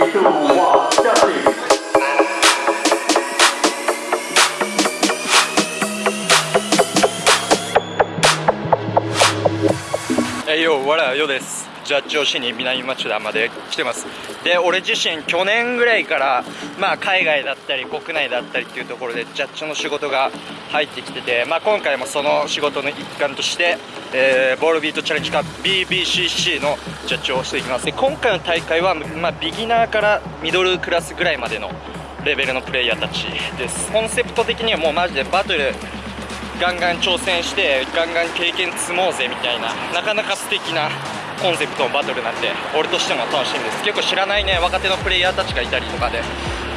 Hey yo, voilà, Yo des. ジャッジをしに南町田まで来てます。で、俺自身去年ぐらいから、まあ海外だったり国内だったりっていうところでジャッジの仕事が入ってきてて、まあ今回もその仕事の一環として、えーボールビートチャレンジカップ BBCC のジャッジをしていきます。で、今回の大会は、まあビギナーからミドルクラスぐらいまでのレベルのプレイヤーたちです。コンセプト的にはもうマジでバトルガンガン挑戦してガンガン経験積もうぜみたいななかなか素敵なコンセプトのバトルなんで俺としても楽しみです。結構知らないね若手のプレイヤーたちがいたりとかで。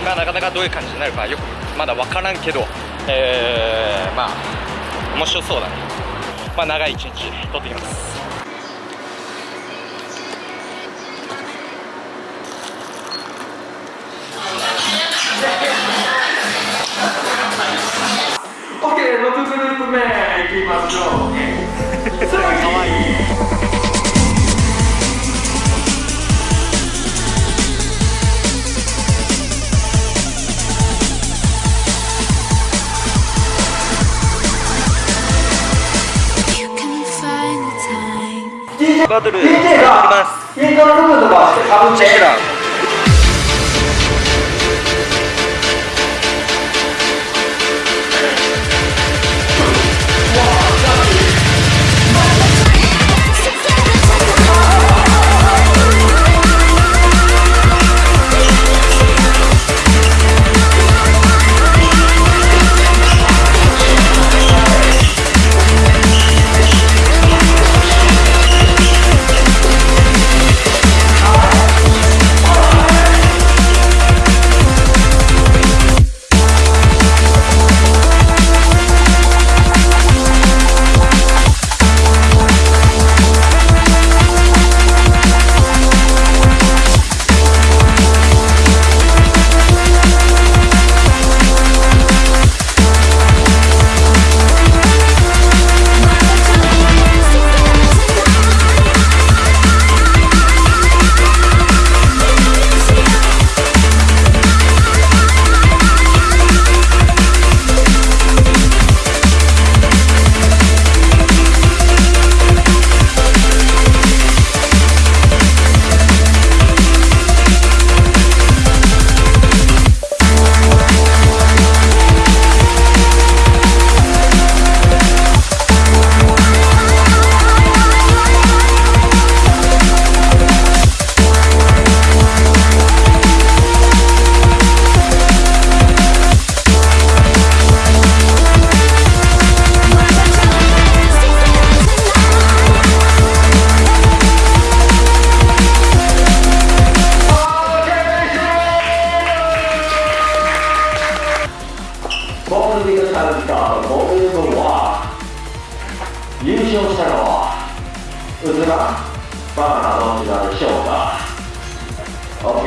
まあなかなかどういう感じになるかよくまだ分からんけど。えー、まあ面白そうだね。まあ長い一日撮ってきます。オッケー、6グループ目いきましょう。バトル DJ 始まります。ナナどちらでしょうか？OK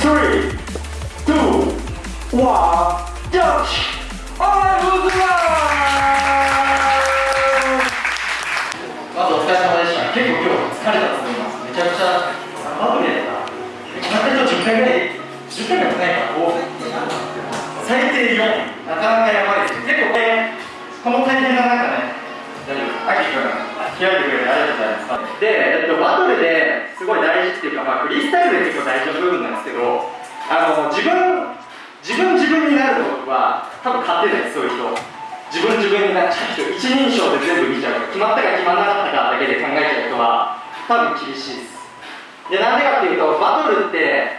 3 2 1ジャッジあーうずらまずお疲れ様でした。結構今日疲れたと思います。めちゃくちゃ。バトルやったな今日10回ぐらい10回ぐらいもないからこう最低4なかなかやばい。れてありがとうございますで、えっと、バトルですごい大事っていうか、まあ、フリースタイルで結構大事な部分なんですけどあの自分自分自分になるのは多分勝てないそういう人。自分自分になっちゃう人。一人称で全部見ちゃう。決まったか決まらなかったかだけで考えちゃう人は多分厳しいです。でなんでかっていうとバトルって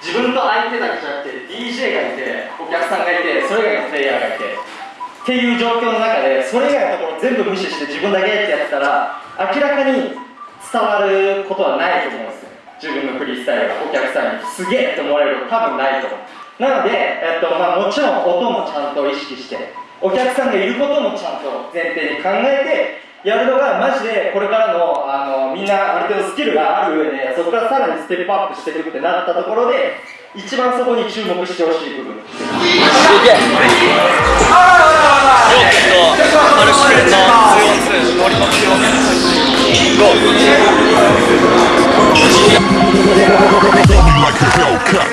自分と相手だけじゃなくて DJ がいてお客さんがいてそれ以外のプレイヤーがいてっていう状況の中でそれ以外のところ全部無視して自分だけってやってたら明らかに伝わることはないと思うんですよ。自分のフリースタイルがお客さんにすげえって思われること多分ないと思う。なので、えっとまあ、もちろん音もちゃんと意識してお客さんがいることもちゃんと前提に考えてやるのがマジでこれからのあのみんなある程度スキルがある上でそこからさらにステップアップしていくってなったところで一番そこに注目してほしい部分。アルシケンの 2on2 ノリの 2on2 ゴー Hellcat. OK ラストかましてく Go. Tell me like a Hellcat.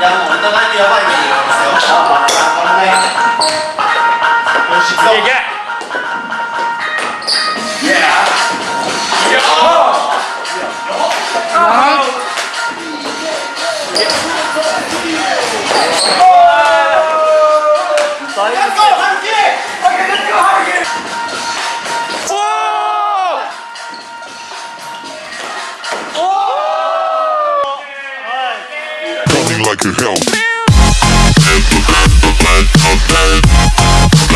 やもうお互いにやばい目になりますよああこれねよし行くぞ Running like a hell.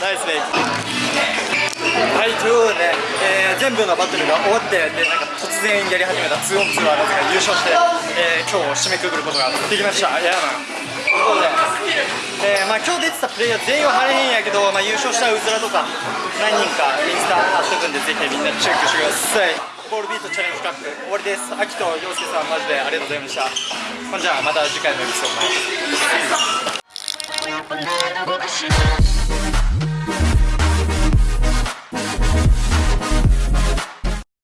ナイスメイはいということでね、えー全部のバトルが終わってでなんか突然やり始めた 2on2 はなぜか優勝して、えー今日を締めくくることができました。いやまあ。ということで、えーまあ、今日出てたプレイヤー全員は晴れへんやけど、まあ、優勝したうずらとか何人かインスタ貼っとくんでぜひみんなチェックしてください。ボールビートチャレンジカップ終わりです。秋と陽介さんマジでありがとうございました。ほんじゃあまた次回のエピソードで